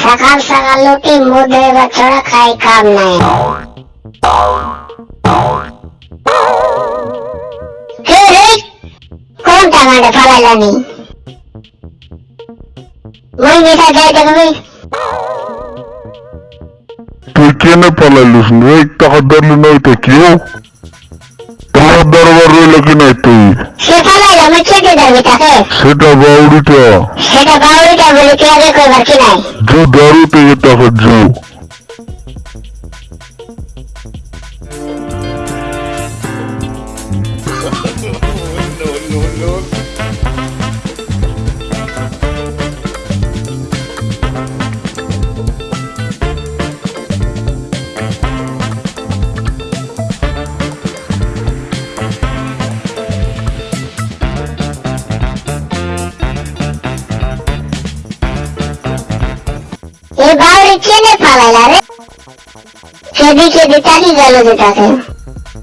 সকাল সকাল উঠি মুখ ধোয়া ছড়া খাই কাম নাই হে হে কোনটা মাঠে ফালাইলানি মই মিঠা যাই দেখবি তুই কেনে পালাইলিস রে টাকা ধরলি নাই তো কেউ তোমার দরবার রইল কি নাই তুই সে চেপে যাবি সেটা বাউরিটা সেটা বাউরিটা বলে কে আগে কই বাকি নাই? জু দারুতে এটা হজ্জু ಅವರಿಗೇನೆ ಪಾಲೈಲಾರೆ ખેડી ખેડી ચાલી ગયેલું જ હતા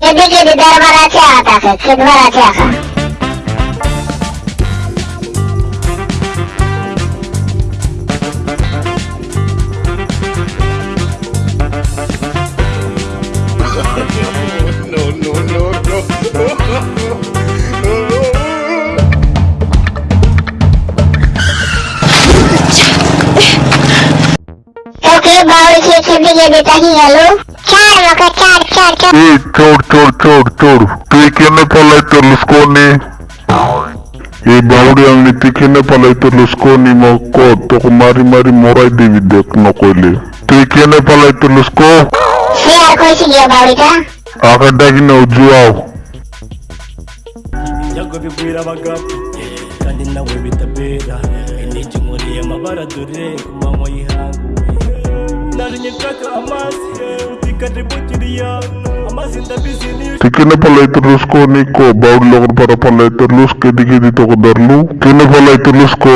ખેડી ખેડી દરબાર આછે આવતા છે ખેડવા આછે આખા के लिए बेटा जी हेलो चार मौका चार चार चार ए छोड़ छोड़ छोड़ छोड़ తీకిన పళ్ళై తెలుసుకొని ఈ బావుడియాల్ని తీకిన పళ్ళై తెలుసుకొని మొక్క తొక narinye nshaka amazi utikaribu kiriya amazi ndabizi niyo তুই কেনে পালাইতে লুসকোনি কো বাউরি লগর পারা পালাইতে লুস কেদি কেদি তোকে ধরলু কেনে পালাইতে লুসকো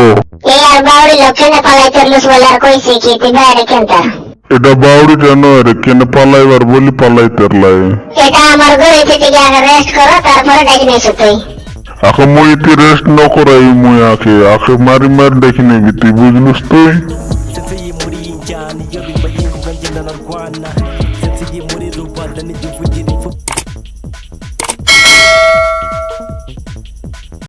এই আর বাউরি লক্ষণে পালাইতে লুস বলে আর কইছে কি তুই বাইরে কেনটা এটা বাউরি জানো রে কেনে পালাইবার বলি পালাইতে লাই এটা আমার ঘরে থেকে গিয়ে আগে রেস্ট করো তারপরে ডাকি নিয়েছো তুই আখে মুই ইতি রেস্ট ন করাই মুই আখে আখে মারি মারি দেখি নেবি তুই বুঝলুস তুই narwana nsigaye muri rubanda n'igihugu gira imfubyi